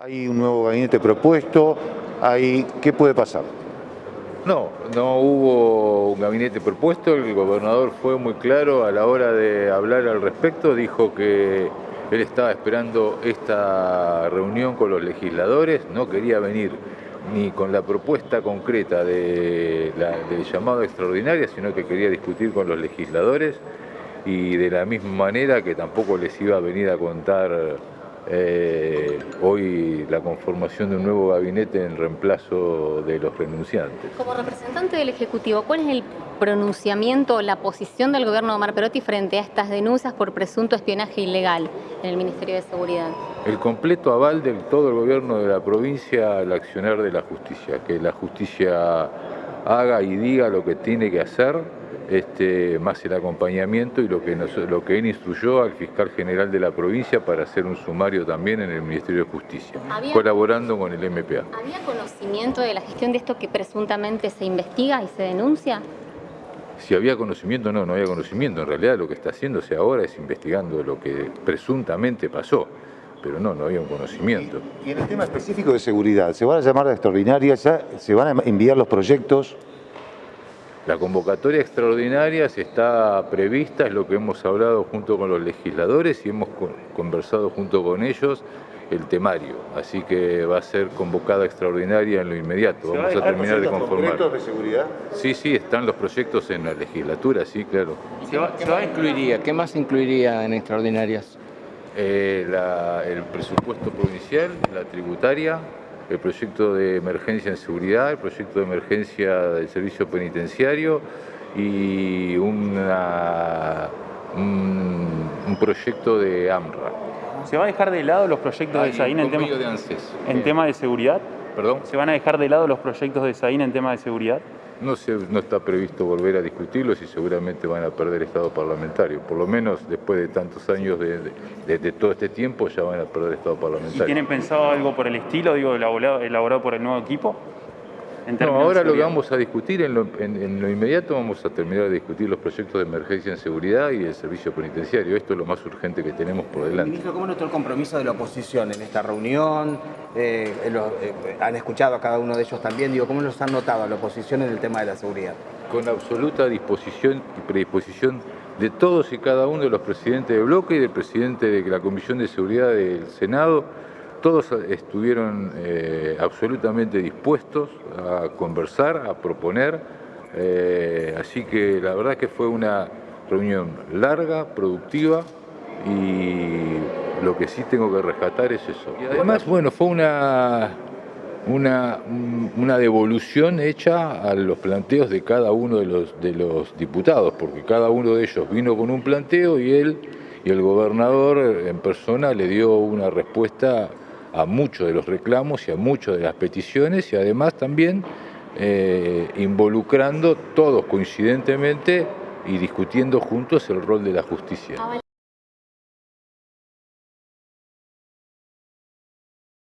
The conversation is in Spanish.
Hay un nuevo gabinete propuesto, hay... ¿qué puede pasar? No, no hubo un gabinete propuesto, el gobernador fue muy claro a la hora de hablar al respecto, dijo que él estaba esperando esta reunión con los legisladores, no quería venir ni con la propuesta concreta de la, del llamado extraordinaria, sino que quería discutir con los legisladores y de la misma manera que tampoco les iba a venir a contar eh, hoy la conformación de un nuevo gabinete en reemplazo de los renunciantes. Como representante del Ejecutivo, ¿cuál es el pronunciamiento o la posición del gobierno de Omar Perotti frente a estas denuncias por presunto espionaje ilegal en el Ministerio de Seguridad? El completo aval de todo el gobierno de la provincia al accionar de la justicia, que la justicia haga y diga lo que tiene que hacer este, más el acompañamiento y lo que, nos, lo que él instruyó al fiscal general de la provincia para hacer un sumario también en el Ministerio de Justicia, ¿Había, colaborando con el MPA. ¿Había conocimiento de la gestión de esto que presuntamente se investiga y se denuncia? Si había conocimiento, no, no había conocimiento. En realidad lo que está haciéndose ahora es investigando lo que presuntamente pasó pero no, no había un conocimiento. Y en el tema específico de seguridad, ¿se van a llamar a extraordinarias? ¿Se van a enviar los proyectos? La convocatoria extraordinaria está prevista, es lo que hemos hablado junto con los legisladores y hemos conversado junto con ellos el temario, así que va a ser convocada extraordinaria en lo inmediato. Vamos a, terminar de conformar. proyectos de seguridad? Sí, sí, están los proyectos en la legislatura, sí, claro. ¿Se va, se va incluiría? ¿Qué más incluiría en extraordinarias? Eh, la, el presupuesto provincial, la tributaria, el proyecto de emergencia en seguridad, el proyecto de emergencia del servicio penitenciario y una, un, un, proyecto de AMRA. ¿Se va a dejar de lado los proyectos de SAIN en, tema, de en tema de seguridad? ¿Perdón? ¿Se van a dejar de lado los proyectos de SAIN en tema de seguridad? No, se, no está previsto volver a discutirlos y seguramente van a perder estado parlamentario. Por lo menos después de tantos años de, de, de todo este tiempo ya van a perder estado parlamentario. ¿Y tienen pensado algo por el estilo, digo, elaborado, elaborado por el nuevo equipo? No, ahora lo que vamos a discutir, en lo, en, en lo, inmediato vamos a terminar de discutir los proyectos de emergencia en seguridad y el servicio penitenciario. Esto es lo más urgente que tenemos por delante. Ministro, ¿cómo notó el compromiso de la oposición en esta reunión? Eh, lo, eh, han escuchado a cada uno de ellos también. Digo, ¿cómo los han notado a la oposición en el tema de la seguridad? Con absoluta disposición y predisposición de todos y cada uno de los presidentes de bloque y del presidente de la Comisión de Seguridad del Senado todos estuvieron eh, absolutamente dispuestos a conversar, a proponer, eh, así que la verdad que fue una reunión larga, productiva y lo que sí tengo que rescatar es eso. Además, bueno, fue una, una, una devolución hecha a los planteos de cada uno de los, de los diputados, porque cada uno de ellos vino con un planteo y él y el gobernador en persona le dio una respuesta a muchos de los reclamos y a muchas de las peticiones y además también eh, involucrando todos coincidentemente y discutiendo juntos el rol de la justicia.